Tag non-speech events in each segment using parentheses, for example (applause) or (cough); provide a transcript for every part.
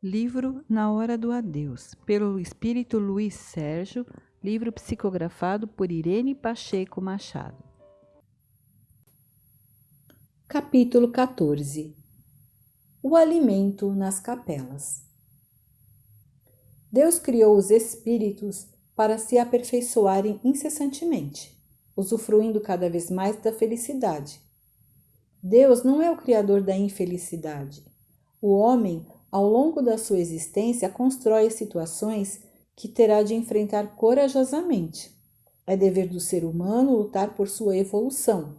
Livro Na Hora do Adeus, pelo espírito Luiz Sérgio, livro psicografado por Irene Pacheco Machado. Capítulo 14 O alimento nas capelas. Deus criou os espíritos para se aperfeiçoarem incessantemente, usufruindo cada vez mais da felicidade. Deus não é o criador da infelicidade. O homem ao longo da sua existência, constrói situações que terá de enfrentar corajosamente. É dever do ser humano lutar por sua evolução.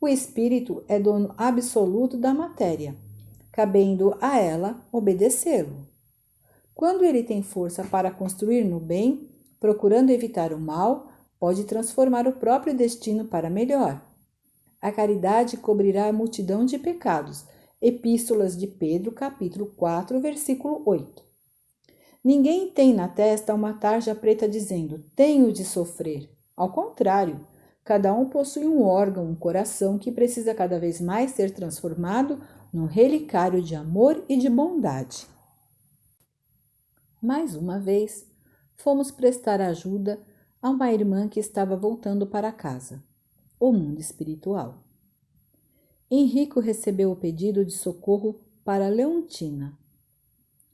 O espírito é dono absoluto da matéria, cabendo a ela obedecê-lo. Quando ele tem força para construir no bem, procurando evitar o mal, pode transformar o próprio destino para melhor. A caridade cobrirá a multidão de pecados, Epístolas de Pedro, capítulo 4, versículo 8. Ninguém tem na testa uma tarja preta dizendo: tenho de sofrer. Ao contrário, cada um possui um órgão, um coração que precisa cada vez mais ser transformado num relicário de amor e de bondade. Mais uma vez, fomos prestar ajuda a uma irmã que estava voltando para casa, o mundo espiritual. Henrico recebeu o pedido de socorro para Leontina.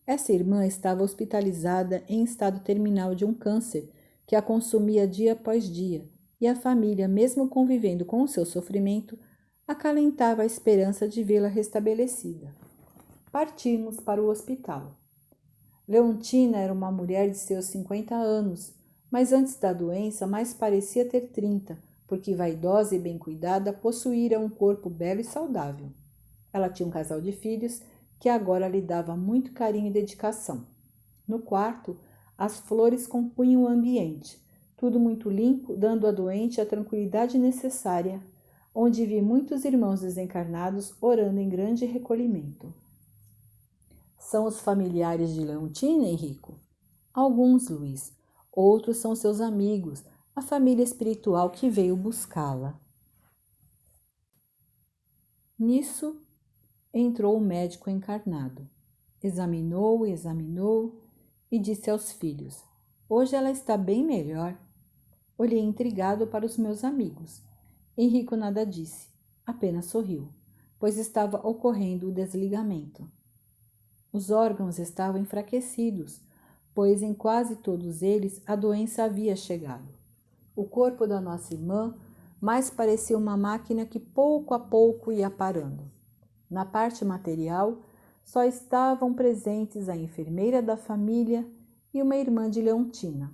Essa irmã estava hospitalizada em estado terminal de um câncer que a consumia dia após dia, e a família, mesmo convivendo com o seu sofrimento, acalentava a esperança de vê-la restabelecida. Partimos para o hospital. Leontina era uma mulher de seus 50 anos, mas antes da doença mais parecia ter 30, porque vaidosa e bem cuidada, possuíra um corpo belo e saudável. Ela tinha um casal de filhos que agora lhe dava muito carinho e dedicação. No quarto, as flores compunham o ambiente, tudo muito limpo, dando à doente a tranquilidade necessária, onde vi muitos irmãos desencarnados orando em grande recolhimento. São os familiares de Leontina, Henrico? Alguns, Luiz. Outros são seus amigos, a família espiritual que veio buscá-la. Nisso entrou o médico encarnado. Examinou, examinou e disse aos filhos: Hoje ela está bem melhor. Olhei intrigado para os meus amigos. Henrico nada disse, apenas sorriu, pois estava ocorrendo o desligamento. Os órgãos estavam enfraquecidos, pois em quase todos eles a doença havia chegado. O corpo da nossa irmã mais parecia uma máquina que pouco a pouco ia parando. Na parte material, só estavam presentes a enfermeira da família e uma irmã de Leontina.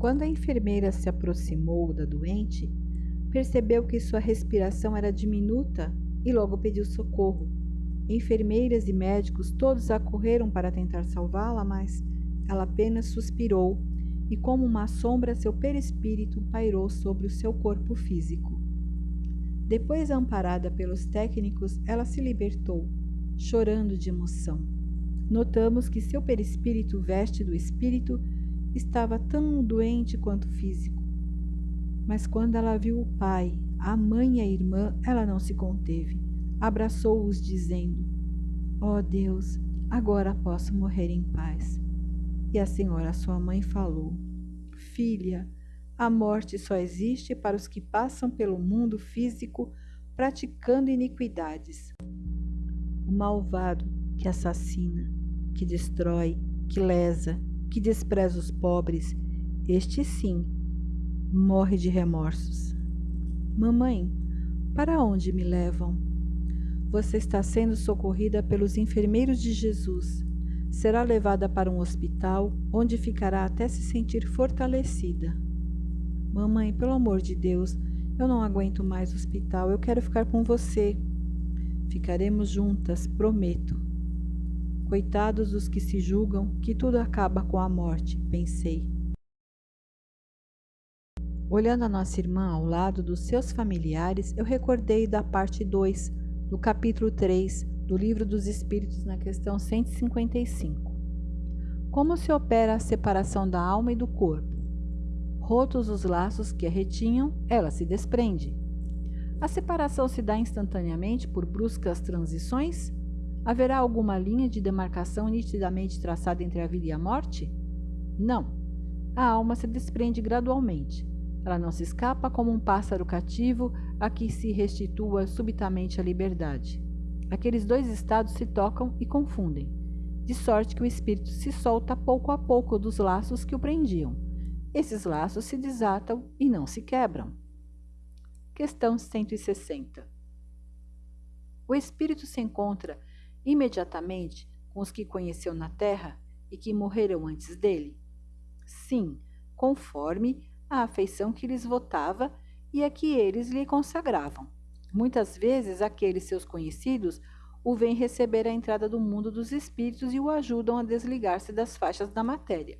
Quando a enfermeira se aproximou da doente, percebeu que sua respiração era diminuta e logo pediu socorro. Enfermeiras e médicos todos acorreram para tentar salvá-la, mas ela apenas suspirou e como uma sombra seu perispírito pairou sobre o seu corpo físico. Depois, amparada pelos técnicos, ela se libertou, chorando de emoção. Notamos que seu perispírito veste do espírito estava tão doente quanto físico. Mas quando ela viu o pai, a mãe e a irmã, ela não se conteve. Abraçou-os, dizendo: Ó oh Deus, agora posso morrer em paz. E a senhora, sua mãe, falou: Filha, a morte só existe para os que passam pelo mundo físico praticando iniquidades. O malvado que assassina, que destrói, que lesa, que despreza os pobres, este sim morre de remorsos. Mamãe, para onde me levam? Você está sendo socorrida pelos enfermeiros de Jesus será levada para um hospital onde ficará até se sentir fortalecida. Mamãe, pelo amor de Deus, eu não aguento mais o hospital, eu quero ficar com você. Ficaremos juntas, prometo. Coitados os que se julgam que tudo acaba com a morte, pensei. Olhando a nossa irmã ao lado dos seus familiares, eu recordei da parte 2, do capítulo 3, do Livro dos Espíritos, na questão 155. Como se opera a separação da alma e do corpo? Rotos os laços que a retinham, ela se desprende. A separação se dá instantaneamente por bruscas transições? Haverá alguma linha de demarcação nitidamente traçada entre a vida e a morte? Não. A alma se desprende gradualmente. Ela não se escapa como um pássaro cativo a que se restitua subitamente a liberdade. Aqueles dois estados se tocam e confundem, de sorte que o espírito se solta pouco a pouco dos laços que o prendiam. Esses laços se desatam e não se quebram. Questão 160. O espírito se encontra imediatamente com os que conheceu na terra e que morreram antes dele? Sim, conforme a afeição que lhes votava e a que eles lhe consagravam. Muitas vezes aqueles seus conhecidos o vêm receber à entrada do mundo dos espíritos e o ajudam a desligar-se das faixas da matéria.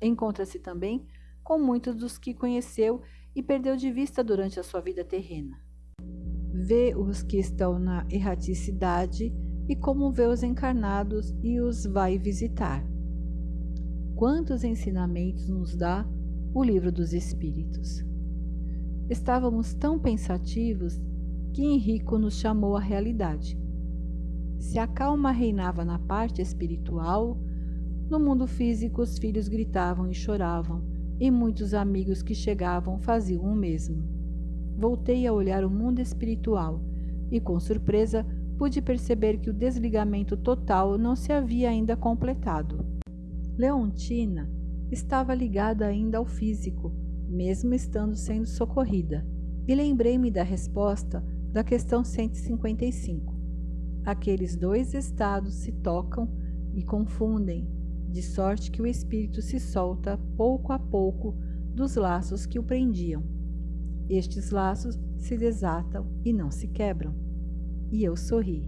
Encontra-se também com muitos dos que conheceu e perdeu de vista durante a sua vida terrena. Vê os que estão na erraticidade e como vê os encarnados e os vai visitar. Quantos ensinamentos nos dá o livro dos Espíritos? Estávamos tão pensativos que Henrico nos chamou à realidade. Se a calma reinava na parte espiritual, no mundo físico os filhos gritavam e choravam, e muitos amigos que chegavam faziam o mesmo. Voltei a olhar o mundo espiritual e, com surpresa, pude perceber que o desligamento total não se havia ainda completado. Leontina estava ligada ainda ao físico, mesmo estando sendo socorrida, e lembrei-me da resposta da questão 155. Aqueles dois estados se tocam e confundem, de sorte que o espírito se solta pouco a pouco dos laços que o prendiam. Estes laços se desatam e não se quebram. E eu sorri.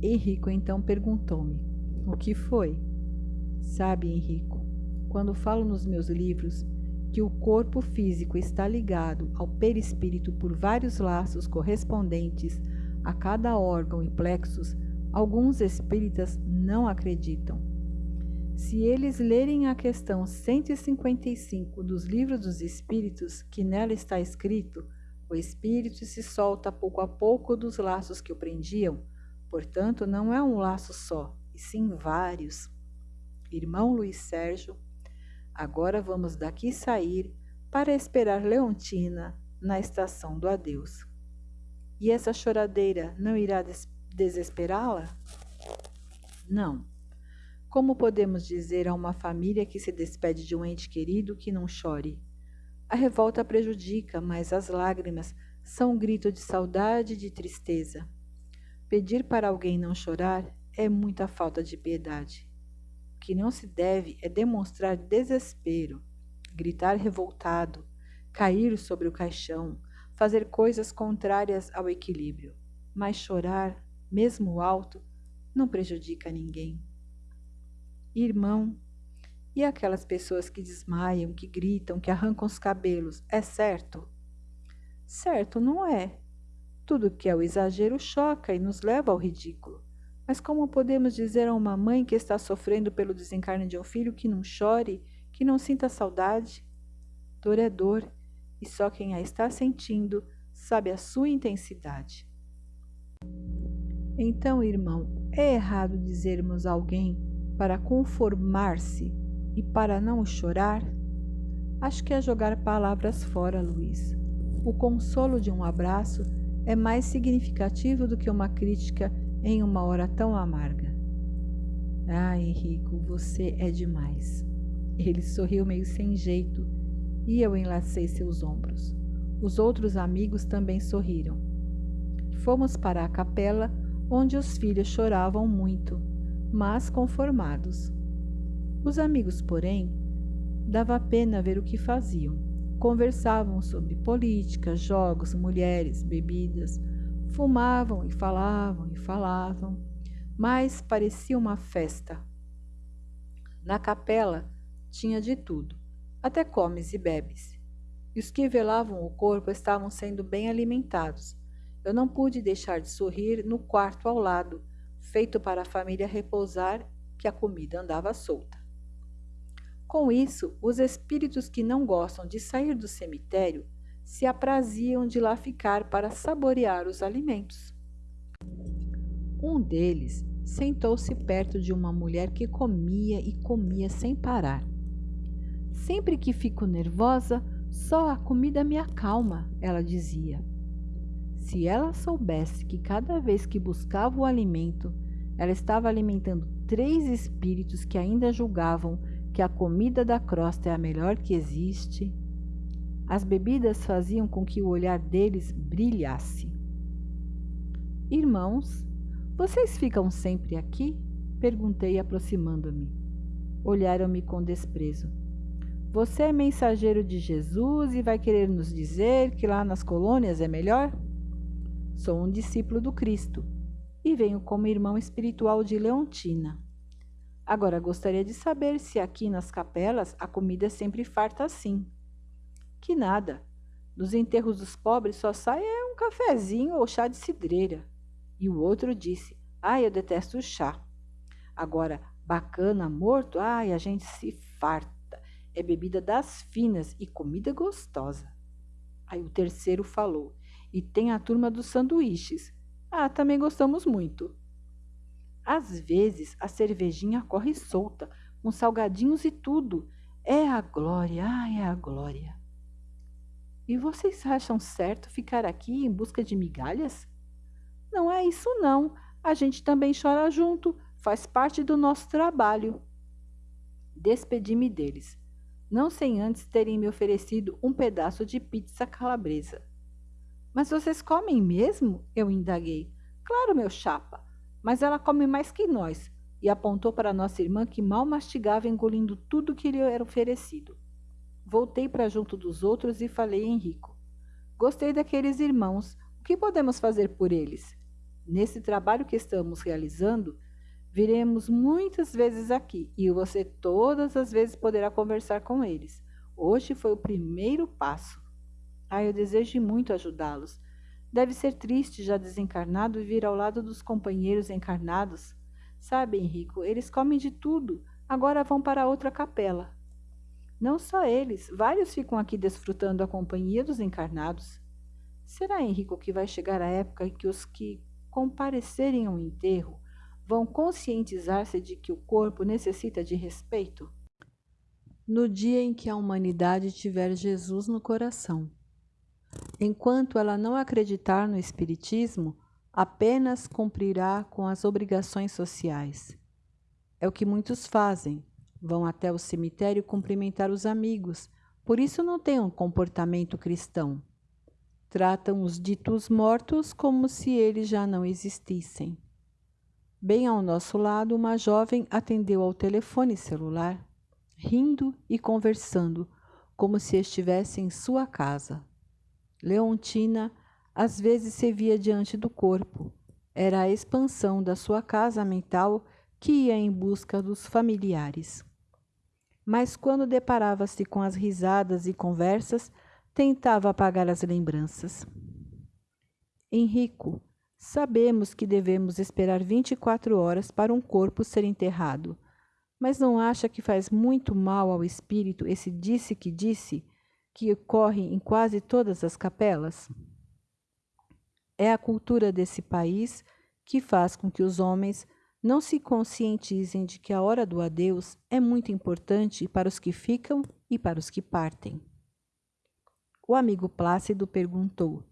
Henrico então perguntou-me: O que foi? Sabe, Henrico, quando falo nos meus livros que o corpo físico está ligado ao perispírito por vários laços correspondentes a cada órgão e plexus, alguns espíritas não acreditam. Se eles lerem a questão 155 dos livros dos espíritos, que nela está escrito, o espírito se solta pouco a pouco dos laços que o prendiam, portanto, não é um laço só, e sim vários. Irmão Luiz Sérgio, Agora vamos daqui sair para esperar Leontina na estação do adeus. E essa choradeira não irá des desesperá-la? Não. Como podemos dizer a uma família que se despede de um ente querido que não chore? A revolta prejudica, mas as lágrimas são um grito de saudade e de tristeza. Pedir para alguém não chorar é muita falta de piedade que não se deve é demonstrar desespero, gritar revoltado, cair sobre o caixão, fazer coisas contrárias ao equilíbrio. Mas chorar, mesmo alto, não prejudica ninguém. Irmão, e aquelas pessoas que desmaiam, que gritam, que arrancam os cabelos, é certo? Certo não é. Tudo que é o exagero choca e nos leva ao ridículo. Mas como podemos dizer a uma mãe que está sofrendo pelo desencarne de um filho que não chore, que não sinta saudade? Dor é dor, e só quem a está sentindo sabe a sua intensidade. Então, irmão, é errado dizermos a alguém para conformar-se e para não chorar? Acho que é jogar palavras fora, Luiz. O consolo de um abraço é mais significativo do que uma crítica em uma hora tão amarga. Ah, Henrico, você é demais. Ele sorriu meio sem jeito e eu enlacei seus ombros. Os outros amigos também sorriram. Fomos para a capela, onde os filhos choravam muito, mas conformados. Os amigos, porém, dava pena ver o que faziam. Conversavam sobre política, jogos, mulheres, bebidas, Fumavam e falavam e falavam, mas parecia uma festa. Na capela tinha de tudo, até comes e bebes. E os que velavam o corpo estavam sendo bem alimentados. Eu não pude deixar de sorrir no quarto ao lado, feito para a família repousar, que a comida andava solta. Com isso, os espíritos que não gostam de sair do cemitério se apraziam de lá ficar para saborear os alimentos. Um deles sentou-se perto de uma mulher que comia e comia sem parar. Sempre que fico nervosa, só a comida me acalma, ela dizia. Se ela soubesse que cada vez que buscava o alimento, ela estava alimentando três espíritos que ainda julgavam que a comida da crosta é a melhor que existe, as bebidas faziam com que o olhar deles brilhasse. Irmãos, vocês ficam sempre aqui? Perguntei, aproximando-me. Olharam-me com desprezo. Você é mensageiro de Jesus e vai querer nos dizer que lá nas colônias é melhor? Sou um discípulo do Cristo e venho como irmão espiritual de Leontina. Agora gostaria de saber se aqui nas capelas a comida é sempre farta assim. Que nada. Dos enterros dos pobres só sai um cafezinho ou chá de cidreira. E o outro disse: Ai, eu detesto o chá. Agora, bacana, morto, ai, a gente se farta. É bebida das finas e comida gostosa. Aí o terceiro falou: E tem a turma dos sanduíches. Ah, também gostamos muito. Às vezes a cervejinha corre solta, com salgadinhos e tudo. É a glória, ai, é a glória. E vocês acham certo ficar aqui em busca de migalhas? Não é isso, não. A gente também chora junto, faz parte do nosso trabalho. Despedi-me deles, não sem antes terem me oferecido um pedaço de pizza calabresa. Mas vocês comem mesmo? Eu indaguei. Claro, meu chapa, mas ela come mais que nós, e apontou para nossa irmã que mal mastigava engolindo tudo que lhe era oferecido. Voltei para junto dos outros e falei a Henrico. Gostei daqueles irmãos. O que podemos fazer por eles? Nesse trabalho que estamos realizando, viremos muitas vezes aqui e você todas as vezes poderá conversar com eles. Hoje foi o primeiro passo. Ah, eu desejo muito ajudá-los. Deve ser triste já desencarnado vir ao lado dos companheiros encarnados. Sabe, Henrico, eles comem de tudo. Agora vão para outra capela. Não só eles, vários ficam aqui desfrutando a companhia dos encarnados. Será, Henrico, que vai chegar a época em que os que comparecerem ao enterro, vão conscientizar-se de que o corpo necessita de respeito? No dia em que a humanidade tiver Jesus no coração. Enquanto ela não acreditar no Espiritismo, apenas cumprirá com as obrigações sociais. É o que muitos fazem. Vão até o cemitério cumprimentar os amigos, por isso não têm um comportamento cristão tratam os ditos mortos como se eles já não existissem. Bem ao nosso lado, uma jovem atendeu ao telefone celular, rindo e conversando, como se estivesse em sua casa. Leontina às vezes se via diante do corpo. Era a expansão da sua casa mental que ia em busca dos familiares. Mas quando deparava-se com as risadas e conversas, tentava apagar as lembranças. Henrico, sabemos que devemos esperar 24 horas para um corpo ser enterrado, mas não acha que faz muito mal ao espírito esse disse que disse que ocorre em quase todas as capelas? É a cultura desse país que faz com que os homens não se conscientizem de que a hora do adeus é muito importante para os que ficam e para os que partem. O amigo Plácido perguntou: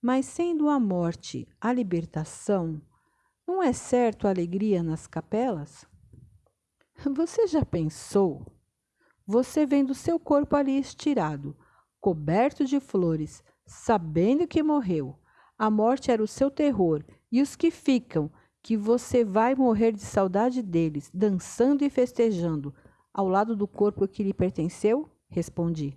Mas sendo a morte a libertação, não é certo a alegria nas capelas? (laughs) Você já pensou? Você vendo seu corpo ali estirado, coberto de flores, sabendo que morreu, a morte era o seu terror, e os que ficam, que você vai morrer de saudade deles, dançando e festejando, ao lado do corpo que lhe pertenceu? Respondi.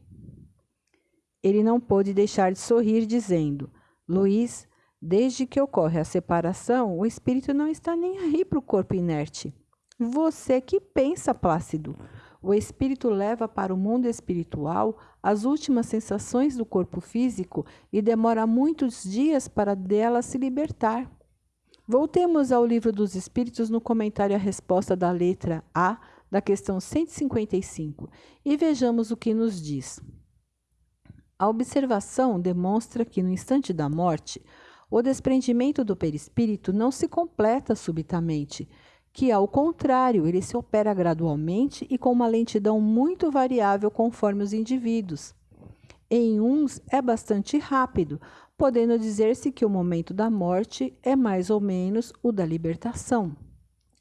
Ele não pôde deixar de sorrir, dizendo: Luiz, desde que ocorre a separação, o espírito não está nem aí para o corpo inerte. Você que pensa, Plácido. O espírito leva para o mundo espiritual as últimas sensações do corpo físico e demora muitos dias para dela se libertar. Voltemos ao livro dos Espíritos no comentário à resposta da letra A da questão 155 e vejamos o que nos diz. A observação demonstra que, no instante da morte, O desprendimento do perispírito não se completa subitamente, que, ao contrário, ele se opera gradualmente e com uma lentidão muito variável conforme os indivíduos. Em uns é bastante rápido, podendo dizer-se que o momento da morte é mais ou menos o da libertação.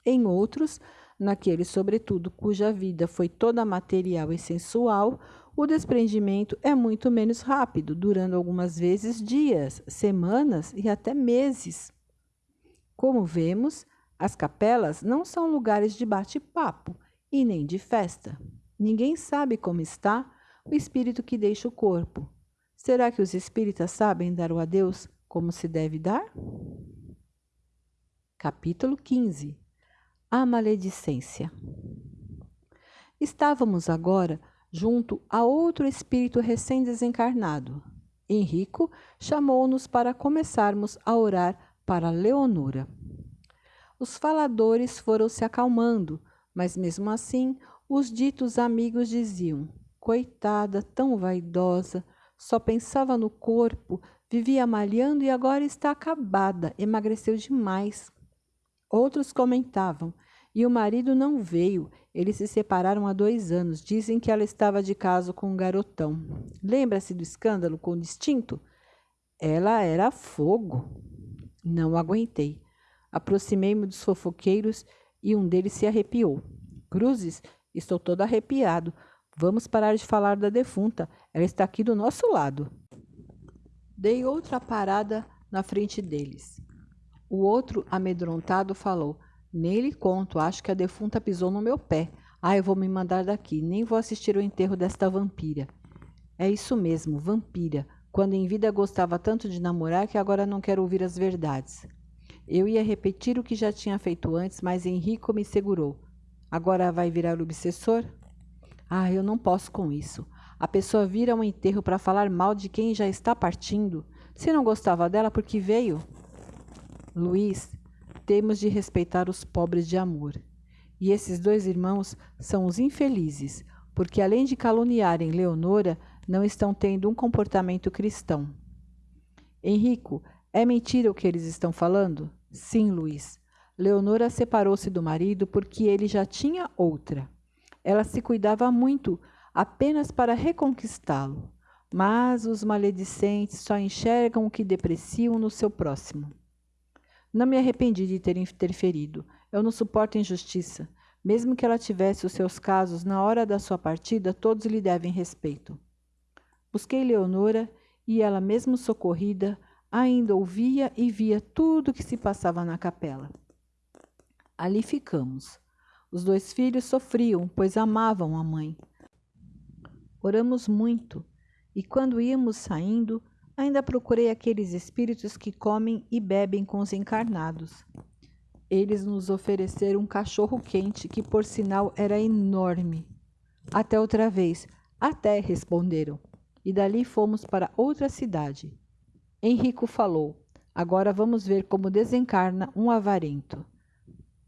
Em outros, naqueles, sobretudo, cuja vida foi toda material e sensual, o desprendimento é muito menos rápido, durando algumas vezes dias, semanas e até meses. Como vemos, as capelas não são lugares de bate-papo e nem de festa. Ninguém sabe como está o espírito que deixa o corpo. Será que os espíritas sabem dar o adeus como se deve dar? Capítulo 15 A maledicência Estávamos agora junto a outro espírito recém-desencarnado. Henrico chamou-nos para começarmos a orar para Leonora. Os faladores foram se acalmando, mas mesmo assim os ditos amigos diziam: Coitada, tão vaidosa, só pensava no corpo, vivia malhando e agora está acabada, emagreceu demais. Outros comentavam: e o marido não veio. Eles se separaram há dois anos. Dizem que ela estava de caso com um garotão. Lembra-se do escândalo com o distinto? Ela era fogo. Não aguentei. Aproximei-me dos fofoqueiros e um deles se arrepiou. Cruzes, estou todo arrepiado. Vamos parar de falar da defunta. Ela está aqui do nosso lado. Dei outra parada na frente deles. O outro, amedrontado, falou: Nem lhe conto, acho que a defunta pisou no meu pé. Ah, eu vou me mandar daqui, nem vou assistir o enterro desta vampira. É isso mesmo, vampira. Quando em vida gostava tanto de namorar que agora não quero ouvir as verdades. Eu ia repetir o que já tinha feito antes, mas Henrico me segurou. Agora vai virar obsessor? Ah, eu não posso com isso. A pessoa vira um enterro para falar mal de quem já está partindo. Se não gostava dela, por que veio? Luiz, temos de respeitar os pobres de amor. E esses dois irmãos são os infelizes, porque além de caluniarem Leonora, não estão tendo um comportamento cristão. Henrico, é mentira o que eles estão falando? Sim, Luiz. Leonora separou-se do marido porque ele já tinha outra. Ela se cuidava muito apenas para reconquistá-lo, mas os maledicentes só enxergam o que depreciam no seu próximo. Não me arrependi de ter interferido. Eu não suporto injustiça. Mesmo que ela tivesse os seus casos, na hora da sua partida, todos lhe devem respeito. Busquei Leonora e ela, mesmo socorrida, ainda ouvia e via tudo o que se passava na capela. Ali ficamos. Os dois filhos sofriam, pois amavam a mãe. Oramos muito, e quando íamos saindo, ainda procurei aqueles espíritos que comem e bebem com os encarnados. Eles nos ofereceram um cachorro quente, que por sinal era enorme. Até outra vez, até responderam, e dali fomos para outra cidade. Henrico falou: Agora vamos ver como desencarna um avarento.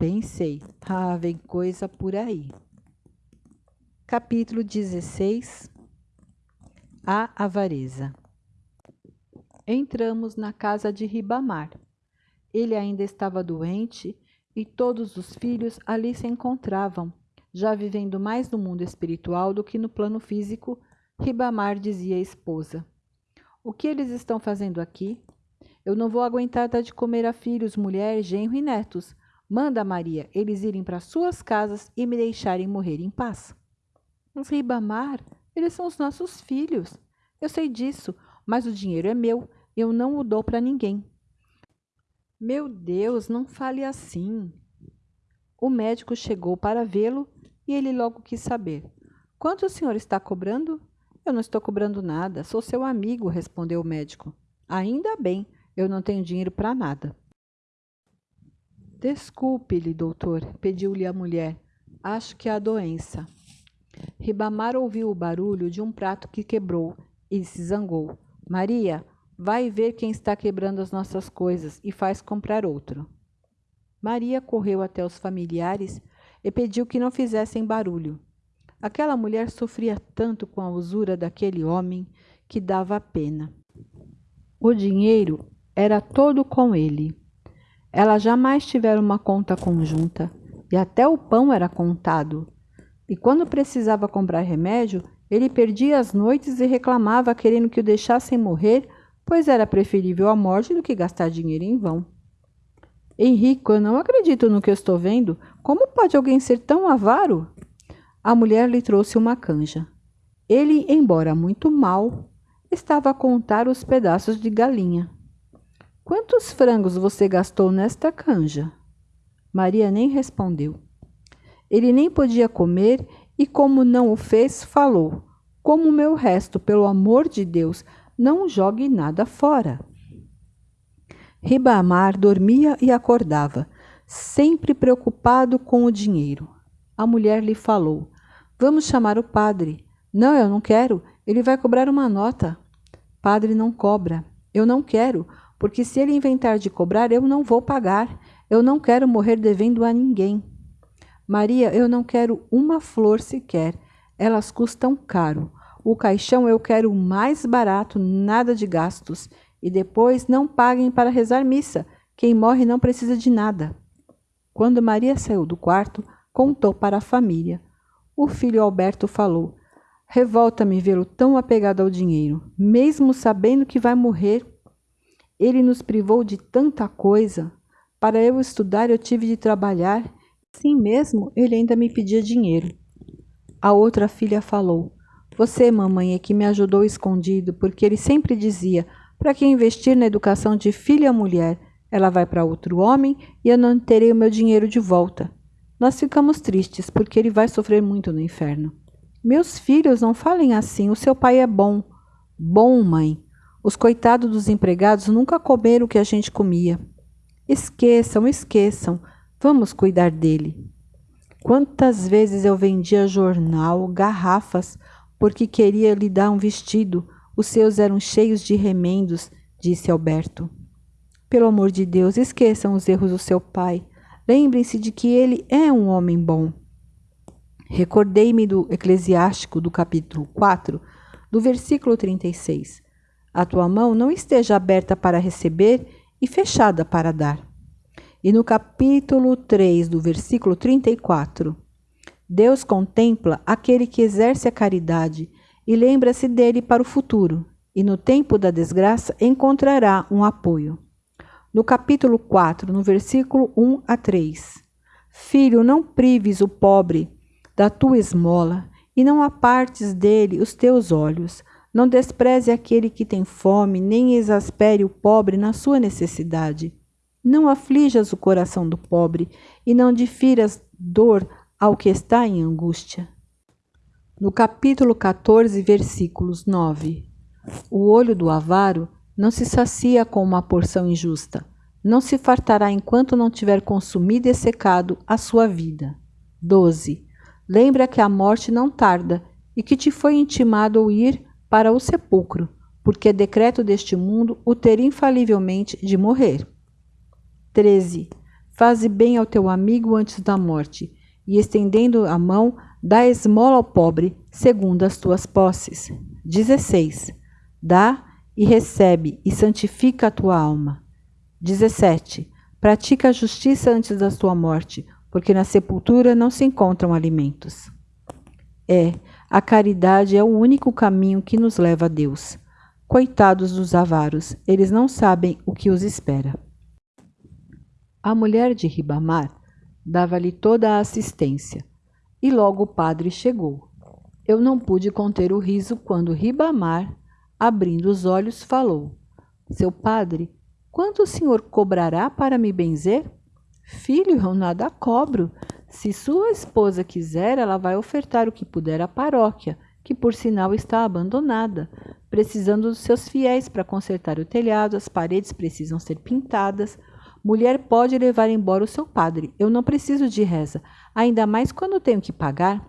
Pensei, ah, vem coisa por aí. Capítulo 16 A avareza Entramos na casa de Ribamar. Ele ainda estava doente e todos os filhos ali se encontravam, já vivendo mais no mundo espiritual do que no plano físico. Ribamar dizia à esposa: O que eles estão fazendo aqui? Eu não vou aguentar dar de comer a filhos, mulher, genro e netos. Manda, Maria, eles irem para suas casas e me deixarem morrer em paz. Ribamar, eles são os nossos filhos. Eu sei disso, mas o dinheiro é meu. Eu não o dou para ninguém. Meu Deus, não fale assim. O médico chegou para vê-lo e ele logo quis saber. Quanto o senhor está cobrando? Eu não estou cobrando nada, sou seu amigo, respondeu o médico. Ainda bem, eu não tenho dinheiro para nada. Desculpe-lhe, doutor, pediu-lhe a mulher. Acho que é a doença. Ribamar ouviu o barulho de um prato que quebrou e se zangou. Maria, vai ver quem está quebrando as nossas coisas e faz comprar outro. Maria correu até os familiares e pediu que não fizessem barulho. Aquela mulher sofria tanto com a usura daquele homem que dava pena. O dinheiro era todo com ele. Ela jamais tivera uma conta conjunta, e até o pão era contado. E quando precisava comprar remédio, ele perdia as noites e reclamava querendo que o deixassem morrer, pois era preferível a morte do que gastar dinheiro em vão. Henrico, eu não acredito no que eu estou vendo. Como pode alguém ser tão avaro? A mulher lhe trouxe uma canja. Ele, embora muito mal, estava a contar os pedaços de galinha. Quantos frangos você gastou nesta canja? Maria nem respondeu. Ele nem podia comer e, como não o fez, falou: Como o meu resto, pelo amor de Deus, não jogue nada fora. Ribamar dormia e acordava, sempre preocupado com o dinheiro. A mulher lhe falou: Vamos chamar o padre. Não, eu não quero. Ele vai cobrar uma nota. Padre não cobra. Eu não quero, porque se ele inventar de cobrar, eu não vou pagar. Eu não quero morrer devendo a ninguém. Maria, eu não quero uma flor sequer. Elas custam caro. O caixão eu quero o mais barato, nada de gastos. E depois não paguem para rezar missa. Quem morre não precisa de nada. Quando Maria saiu do quarto, contou para a família. O filho Alberto falou: Revolta-me vê-lo tão apegado ao dinheiro, mesmo sabendo que vai morrer. Ele nos privou de tanta coisa. Para eu estudar, eu tive de trabalhar. Sim mesmo, ele ainda me pedia dinheiro. A outra filha falou: Você, mamãe, é que me ajudou escondido, porque ele sempre dizia: para que investir na educação de filha mulher? Ela vai para outro homem e eu não terei o meu dinheiro de volta. Nós ficamos tristes porque ele vai sofrer muito no inferno. Meus filhos, não falem assim. O seu pai é bom. Bom, mãe. Os coitados dos empregados nunca comeram o que a gente comia. Esqueçam, esqueçam. Vamos cuidar dele. Quantas vezes eu vendia jornal, garrafas, porque queria lhe dar um vestido, os seus eram cheios de remendos, disse Alberto. Pelo amor de Deus, esqueçam os erros do seu pai. Lembrem-se de que ele é um homem bom. Recordei-me do Eclesiástico, do capítulo 4, do versículo 36. A tua mão não esteja aberta para receber e fechada para dar. E no capítulo 3, do versículo 34, Deus contempla aquele que exerce a caridade e lembra-se dele para o futuro, e no tempo da desgraça encontrará um apoio. No capítulo 4, no versículo 1 a 3. Filho, não prives o pobre da tua esmola, e não apartes dele os teus olhos. Não despreze aquele que tem fome, nem exaspere o pobre na sua necessidade. Não aflijas o coração do pobre, e não difiras dor ao que está em angústia no capítulo 14, versículos 9. O olho do avaro não se sacia com uma porção injusta, não se fartará enquanto não tiver consumido e secado a sua vida. 12. Lembra que a morte não tarda e que te foi intimado ir para o sepulcro, porque é decreto deste mundo o ter infalivelmente de morrer. 13. Faze bem ao teu amigo antes da morte, e estendendo a mão, Dá esmola ao pobre, segundo as tuas posses. 16. Dá e recebe, e santifica a tua alma. 17. Pratica a justiça antes da tua morte, porque na sepultura não se encontram alimentos. É, a caridade é o único caminho que nos leva a Deus. Coitados dos avaros, eles não sabem o que os espera. A mulher de Ribamar dava-lhe toda a assistência e logo o padre chegou. Eu não pude conter o riso quando Ribamar, abrindo os olhos, falou: Seu padre, quanto o senhor cobrará para me benzer? Filho, eu nada cobro. Se sua esposa quiser, ela vai ofertar o que puder à paróquia, que por sinal está abandonada, precisando dos seus fiéis para consertar o telhado, as paredes precisam ser pintadas. Mulher pode levar embora o seu padre. Eu não preciso de reza ainda mais quando tenho que pagar.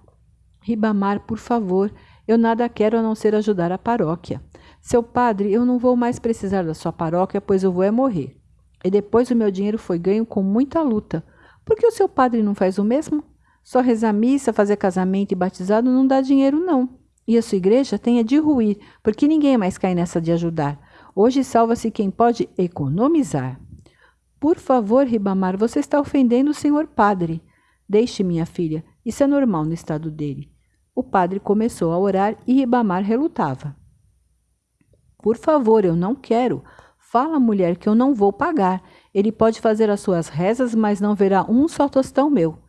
Ribamar, por favor, eu nada quero a não ser ajudar a paróquia. Seu padre, eu não vou mais precisar da sua paróquia, pois eu vou é morrer. E depois o meu dinheiro foi ganho com muita luta. Por que o seu padre não faz o mesmo? Só rezar missa, fazer casamento e batizado não dá dinheiro, não. E a sua igreja tem a de ruir, porque ninguém mais cai nessa de ajudar. Hoje salva-se quem pode economizar. Por favor, Ribamar, você está ofendendo o senhor padre. Deixe, minha filha, isso é normal no estado dele. O padre começou a orar e Ribamar relutava. Por favor, eu não quero. Fala, mulher, que eu não vou pagar. Ele pode fazer as suas rezas, mas não verá um só tostão meu.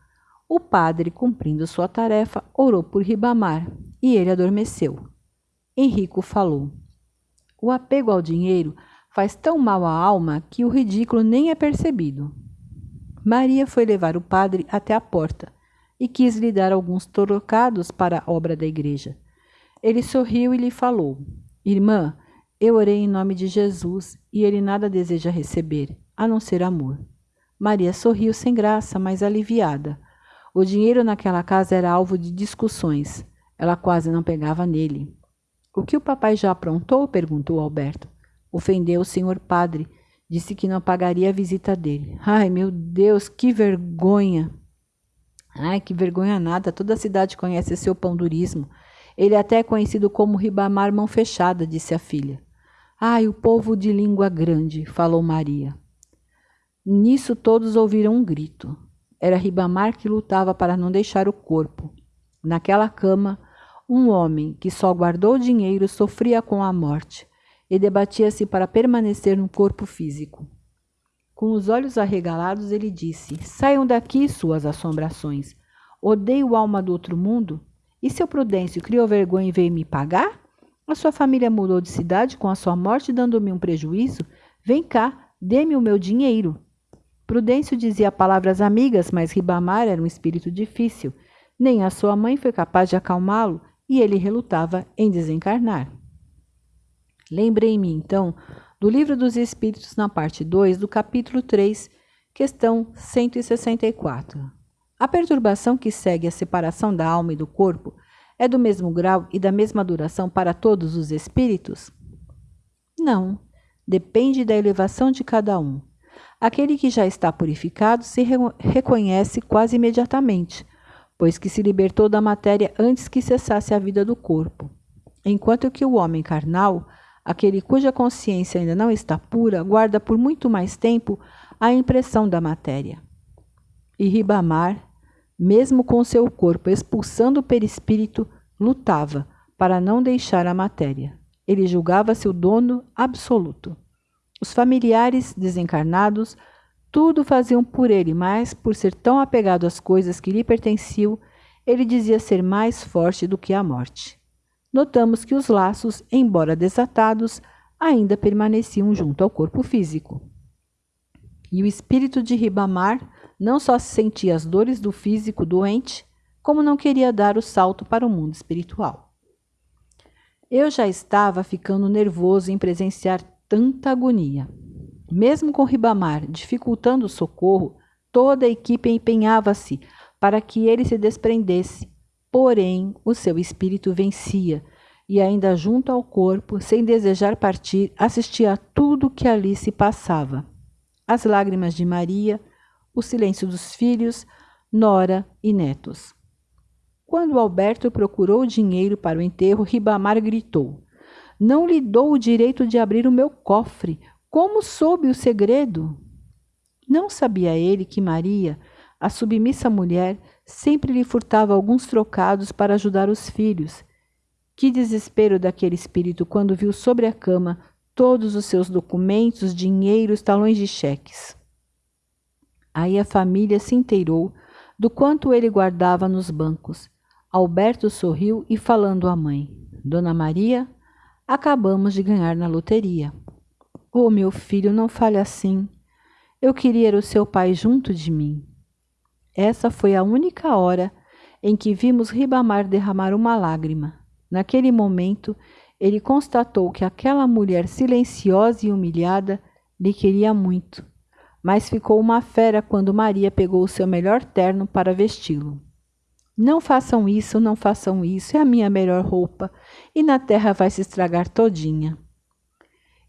O padre, cumprindo sua tarefa, orou por Ribamar e ele adormeceu. Henrico falou: O apego ao dinheiro faz tão mal à alma que o ridículo nem é percebido. Maria foi levar o padre até a porta e quis lhe dar alguns trocados para a obra da igreja. Ele sorriu e lhe falou: Irmã, eu orei em nome de Jesus e ele nada deseja receber, a não ser amor. Maria sorriu sem graça, mas aliviada. O dinheiro naquela casa era alvo de discussões. Ela quase não pegava nele. O que o papai já aprontou? perguntou Alberto. Ofendeu o senhor padre Disse que não pagaria a visita dele. Ai, meu Deus, que vergonha! Ai, que vergonha nada. Toda a cidade conhece seu pão-durismo. Ele até é conhecido como Ribamar Mão Fechada, disse a filha. Ai, o povo de língua grande, falou Maria. Nisso todos ouviram um grito. Era Ribamar que lutava para não deixar o corpo. Naquela cama, um homem que só guardou dinheiro sofria com a morte e debatia-se para permanecer no corpo físico. Com os olhos arregalados, ele disse: Saiam daqui, suas assombrações. Odeio alma do outro mundo. E seu Prudêncio criou vergonha e veio me pagar? A sua família mudou de cidade com a sua morte, dando-me um prejuízo? Vem cá, dê-me o meu dinheiro. Prudêncio dizia palavras amigas, mas Ribamar era um espírito difícil. Nem a sua mãe foi capaz de acalmá-lo e ele relutava em desencarnar. Lembrei-me, então, do Livro dos Espíritos, na parte 2 do capítulo 3, questão 164. A perturbação que segue a separação da alma e do corpo é do mesmo grau e da mesma duração para todos os espíritos? Não, depende da elevação de cada um. Aquele que já está purificado se re reconhece quase imediatamente, pois que se libertou da matéria antes que cessasse a vida do corpo, enquanto que o homem carnal Aquele cuja consciência ainda não está pura guarda por muito mais tempo a impressão da matéria. E Ribamar, mesmo com seu corpo expulsando o perispírito, lutava para não deixar a matéria. Ele julgava-se o dono absoluto. Os familiares desencarnados tudo faziam por ele, mas, por ser tão apegado às coisas que lhe pertenciam, ele dizia ser mais forte do que a morte notamos que os laços, embora desatados, ainda permaneciam junto ao corpo físico. E o espírito de Ribamar não só sentia as dores do físico doente, como não queria dar o salto para o mundo espiritual. Eu já estava ficando nervoso em presenciar tanta agonia. Mesmo com Ribamar dificultando o socorro, toda a equipe empenhava-se para que ele se desprendesse Porém, o seu espírito vencia e, ainda junto ao corpo, sem desejar partir, assistia a tudo que ali se passava. As lágrimas de Maria, o silêncio dos filhos, Nora e netos. Quando Alberto procurou dinheiro para o enterro, Ribamar gritou: Não lhe dou o direito de abrir o meu cofre. Como soube o segredo? Não sabia ele que Maria, a submissa mulher, sempre lhe furtava alguns trocados para ajudar os filhos. Que desespero daquele espírito quando viu sobre a cama todos os seus documentos, dinheiros, talões de cheques. Aí a família se inteirou do quanto ele guardava nos bancos. Alberto sorriu e falando à mãe: Dona Maria, acabamos de ganhar na loteria. Oh, meu filho, não fale assim. Eu queria o seu pai junto de mim. Essa foi a única hora em que vimos Ribamar derramar uma lágrima. Naquele momento, ele constatou que aquela mulher silenciosa e humilhada lhe queria muito, mas ficou uma fera quando Maria pegou o seu melhor terno para vesti-lo. Não façam isso, não façam isso, é a minha melhor roupa, e na terra vai se estragar todinha.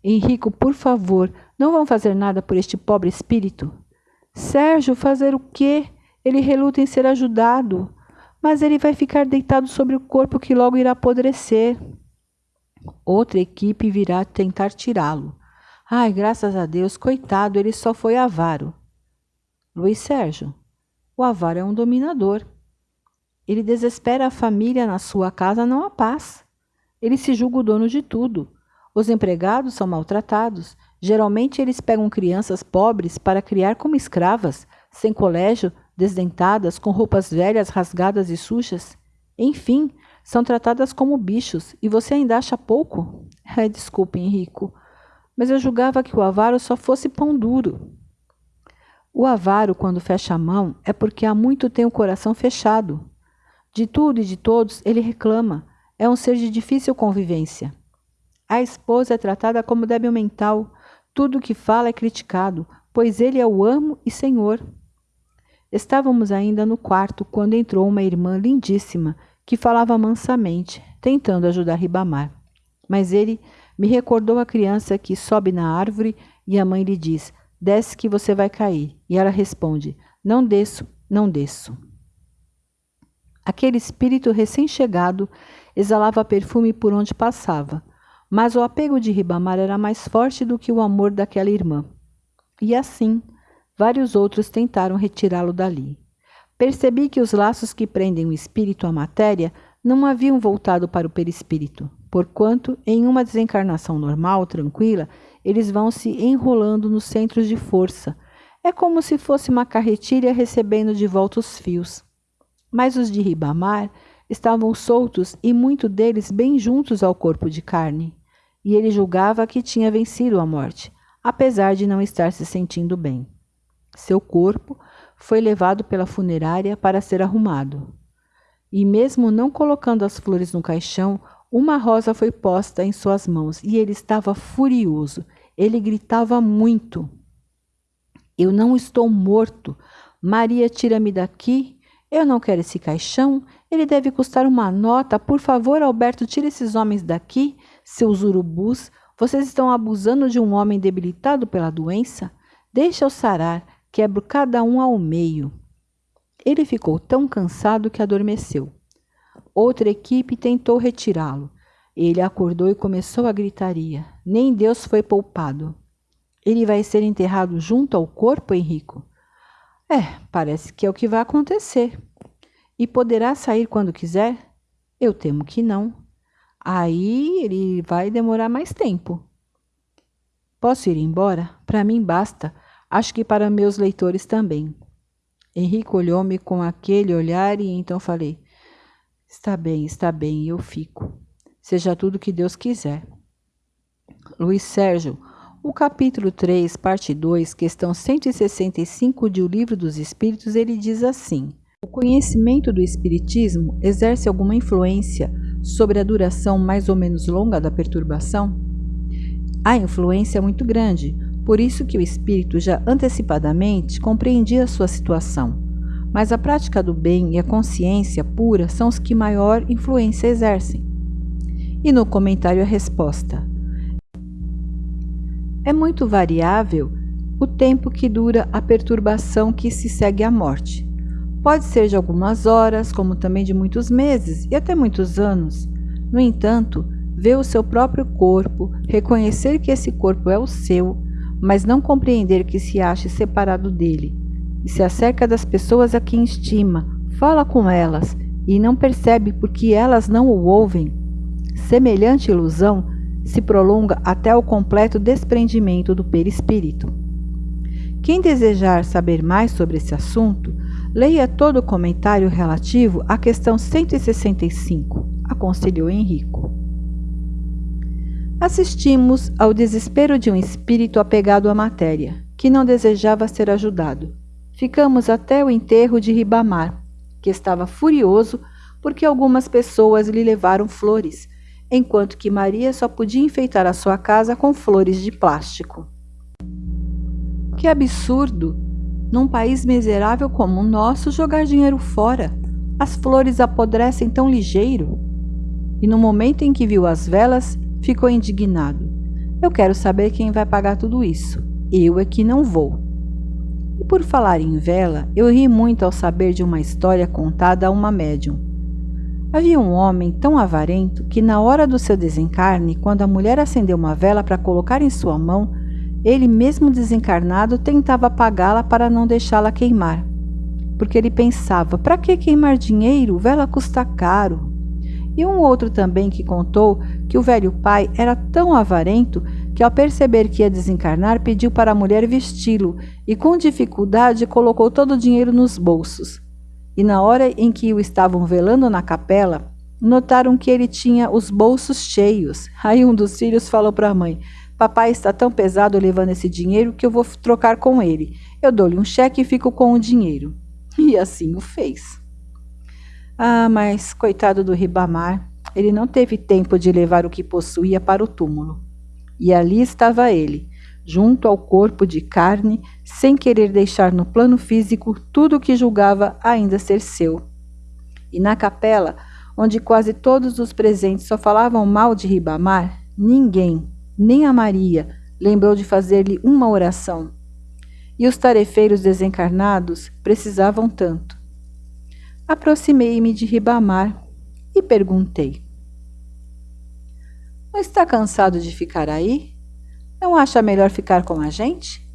Henrico, por favor, não vão fazer nada por este pobre espírito? Sérgio, fazer o quê? Ele reluta em ser ajudado, mas ele vai ficar deitado sobre o corpo que logo irá apodrecer. Outra equipe virá tentar tirá-lo. Ai, graças a Deus, coitado, ele só foi avaro. Luiz Sérgio, o avaro é um dominador. Ele desespera a família na sua casa, não a paz. Ele se julga o dono de tudo. Os empregados são maltratados. Geralmente eles pegam crianças pobres para criar como escravas, sem colégio, desdentadas, com roupas velhas, rasgadas e sujas. Enfim, são tratadas como bichos e você ainda acha pouco? (laughs) Desculpe, Henrico, mas eu julgava que o avaro só fosse pão duro. O avaro, quando fecha a mão, é porque há muito tem o coração fechado. De tudo e de todos ele reclama. É um ser de difícil convivência. A esposa é tratada como débil mental. Tudo o que fala é criticado, pois ele é o amo e senhor. Estávamos ainda no quarto quando entrou uma irmã lindíssima que falava mansamente, tentando ajudar Ribamar. Mas ele me recordou a criança que sobe na árvore e a mãe lhe diz: Desce que você vai cair. E ela responde: Não desço, não desço. Aquele espírito recém-chegado exalava perfume por onde passava, mas o apego de Ribamar era mais forte do que o amor daquela irmã. E assim, vários outros tentaram retirá-lo dali. Percebi que os laços que prendem o espírito à matéria não haviam voltado para o perispírito, porquanto, em uma desencarnação normal, tranquila, eles vão se enrolando nos centros de força. É como se fosse uma carretilha recebendo de volta os fios. Mas os de Ribamar estavam soltos e muito deles bem juntos ao corpo de carne. E ele julgava que tinha vencido a morte, apesar de não estar se sentindo bem. Seu corpo foi levado pela funerária para ser arrumado. E mesmo não colocando as flores no caixão, uma rosa foi posta em suas mãos e ele estava furioso. Ele gritava muito. Eu não estou morto. Maria, tira-me daqui. Eu não quero esse caixão. Ele deve custar uma nota. Por favor, Alberto, tire esses homens daqui. Seus urubus, vocês estão abusando de um homem debilitado pela doença? Deixa-o sarar quebro cada um ao meio. Ele ficou tão cansado que adormeceu. Outra equipe tentou retirá-lo. Ele acordou e começou a gritaria. Nem Deus foi poupado. Ele vai ser enterrado junto ao corpo, Henrico? É, parece que é o que vai acontecer. E poderá sair quando quiser? Eu temo que não. Aí ele vai demorar mais tempo. Posso ir embora? Para mim basta. Acho que para meus leitores também. Henrique olhou-me com aquele olhar e então falei: Está bem, está bem, eu fico. Seja tudo que Deus quiser. Luiz Sérgio, o capítulo 3, parte 2, questão 165 de O Livro dos Espíritos, ele diz assim: O conhecimento do Espiritismo exerce alguma influência sobre a duração mais ou menos longa da perturbação? A influência é muito grande, por isso que o espírito já antecipadamente compreendia a sua situação. Mas a prática do bem e a consciência pura são os que maior influência exercem. E no comentário a resposta: É muito variável o tempo que dura a perturbação que se segue à morte. Pode ser de algumas horas, como também de muitos meses e até muitos anos. No entanto, ver o seu próprio corpo, reconhecer que esse corpo é o seu, mas não compreender que se ache separado dele, e se acerca das pessoas a quem estima, fala com elas e não percebe porque elas não o ouvem. Semelhante ilusão se prolonga até o completo desprendimento do perispírito. Quem desejar saber mais sobre esse assunto, leia todo o comentário relativo à questão 165, aconselhou Henrico. Assistimos ao desespero de um espírito apegado à matéria, que não desejava ser ajudado. Ficamos até o enterro de Ribamar, que estava furioso porque algumas pessoas lhe levaram flores, enquanto que Maria só podia enfeitar a sua casa com flores de plástico. Que absurdo! Num país miserável como o nosso, jogar dinheiro fora. As flores apodrecem tão ligeiro. E no momento em que viu as velas, ficou indignado. Eu quero saber quem vai pagar tudo isso. Eu é que não vou. E por falar em vela, eu ri muito ao saber de uma história contada a uma médium. Havia um homem tão avarento que, na hora do seu desencarne, quando a mulher acendeu uma vela para colocar em sua mão, ele, mesmo desencarnado, tentava apagá-la para não deixá-la queimar. Porque ele pensava: para que queimar dinheiro? Vela custa caro. E um outro também que contou que o velho pai era tão avarento que, ao perceber que ia desencarnar, pediu para a mulher vesti-lo e, com dificuldade, colocou todo o dinheiro nos bolsos e na hora em que o estavam velando na capela, notaram que ele tinha os bolsos cheios. Aí um dos filhos falou para a mãe: Papai está tão pesado levando esse dinheiro que eu vou trocar com ele. Eu dou-lhe um cheque e fico com o dinheiro. (laughs) E assim o fez. Ah, mas coitado do Ribamar, ele não teve tempo de levar o que possuía para o túmulo. E ali estava ele, junto ao corpo de carne, sem querer deixar no plano físico tudo o que julgava ainda ser seu. E na capela, onde quase todos os presentes só falavam mal de Ribamar, ninguém, nem a Maria, lembrou de fazer-lhe uma oração. E os tarefeiros desencarnados precisavam tanto. Aproximei-me de Ribamar e perguntei: Não está cansado de ficar aí? Não acha melhor ficar com a gente?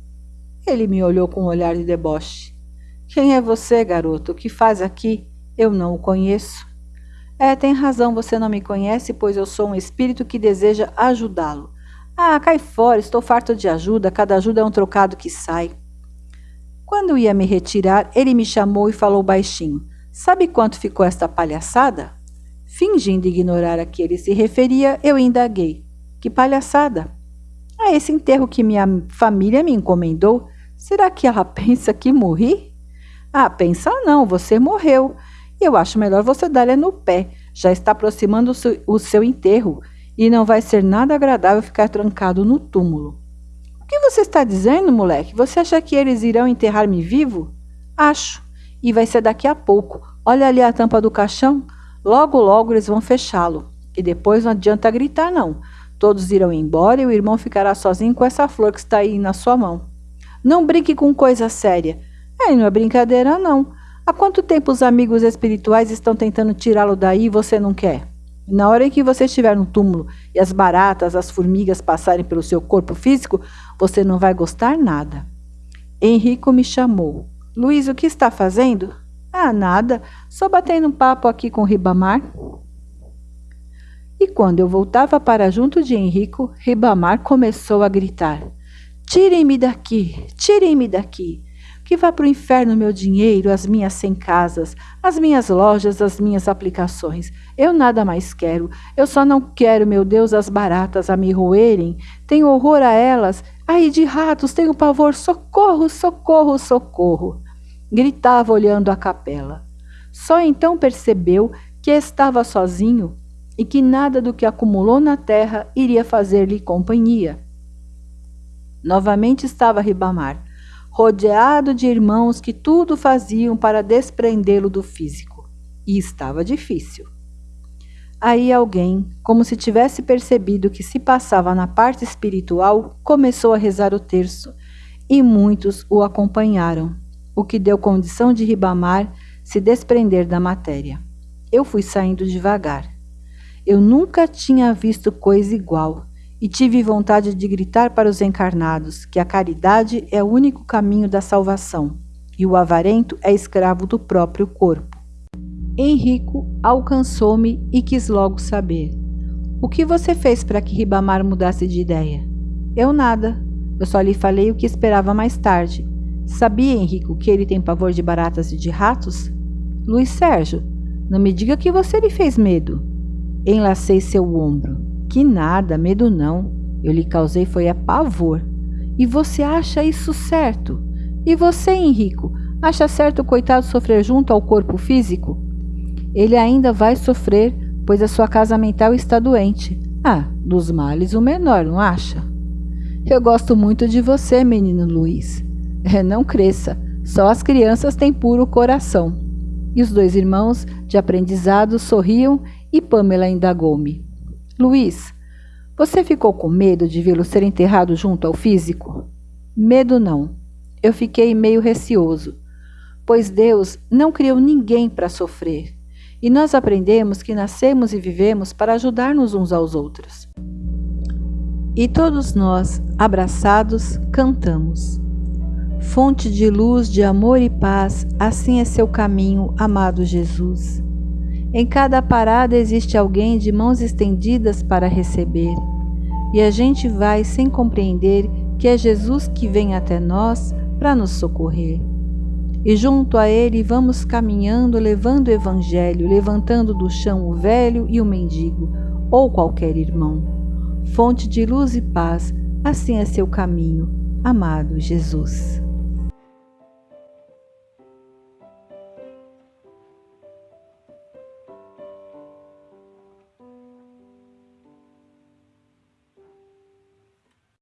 Ele me olhou com um olhar de deboche. Quem é você, garoto? O que faz aqui? Eu não o conheço. É, tem razão, você não me conhece, pois eu sou um espírito que deseja ajudá-lo. Ah, cai fora, estou farto de ajuda, cada ajuda é um trocado que sai. Quando ia me retirar, ele me chamou e falou baixinho: Sabe quanto ficou esta palhaçada? Fingindo ignorar a que ele se referia, eu indaguei: Que palhaçada? A esse enterro que minha família me encomendou, será que ela (laughs) pensa que morri? Ah, pensa não, você morreu. Eu acho melhor você dar-lhe no pé. Já está aproximando o seu, enterro e não vai ser nada agradável ficar trancado no túmulo. O que você está dizendo, moleque? Você acha que eles irão enterrar-me vivo? Acho. E vai ser daqui a pouco. Olha ali a tampa do caixão. Logo, logo eles vão fechá-lo. E depois não adianta gritar, não. Todos irão embora e o irmão ficará sozinho com essa flor que está aí na sua mão. Não brinque com coisa séria. É, não é brincadeira, não. Há quanto tempo os amigos espirituais estão tentando tirá-lo daí e você não quer? Na hora em que você estiver no túmulo e as baratas, as formigas passarem pelo seu corpo físico, você não vai gostar nada. Henrico me chamou. Luiz, o que está fazendo? Ah, nada. Só batendo um papo aqui com o Ribamar. E quando eu voltava para junto de Henrico, Ribamar começou a gritar: Tirem-me daqui, tirem-me daqui. Que vá para o inferno meu dinheiro, as minhas cem casas, as minhas lojas, as minhas aplicações. Eu nada mais quero. Eu só não quero, meu Deus, as baratas a me roerem. Tenho horror a elas. Ai, de ratos, tenho pavor. Socorro, socorro, socorro. Gritava olhando a capela. Só então percebeu que estava sozinho e que nada do que acumulou na terra iria fazer-lhe companhia. Novamente estava Ribamar, rodeado de irmãos que tudo faziam para desprendê-lo do físico, e estava difícil. Aí alguém, como se tivesse percebido o que se passava na parte espiritual, começou a rezar o terço, e muitos o acompanharam, o que deu condição de Ribamar se desprender da matéria. Eu fui saindo devagar. Eu nunca tinha visto coisa igual e tive vontade de gritar para os encarnados que a caridade é o único caminho da salvação e o avarento é escravo do próprio corpo. Henrico alcançou-me e quis logo saber: O que você fez para que Ribamar mudasse de ideia? Eu nada. Eu só lhe falei o que esperava mais tarde. Sabia, Henrico, que ele tem pavor de baratas e de ratos? Luiz Sérgio, não me diga que você lhe fez medo. Enlacei seu ombro. Que nada, medo não. Eu lhe causei foi a pavor. E você acha isso certo? E você, Henrico, acha certo o coitado sofrer junto ao corpo físico? Ele ainda vai sofrer, pois a sua casa mental está doente. Ah, dos males o menor, não acha? Eu gosto muito de você, menino Luiz. É, não cresça, só as crianças têm puro coração. E os dois irmãos, de aprendizado, sorriam e Pamela indagou-me: Luiz, você ficou com medo de vê-lo ser enterrado junto ao físico? Medo não. Eu fiquei meio receoso, pois Deus não criou ninguém para sofrer. E nós aprendemos que nascemos e vivemos para ajudar-nos uns aos outros. E todos nós, abraçados, cantamos. Fonte de luz, de amor e paz, assim é seu caminho, amado Jesus. Em cada parada existe alguém de mãos estendidas para receber, e a gente vai sem compreender que é Jesus que vem até nós para nos socorrer. E junto a ele vamos caminhando, levando o Evangelho, levantando do chão o velho e o mendigo, ou qualquer irmão. Fonte de luz e paz, assim é seu caminho, amado Jesus.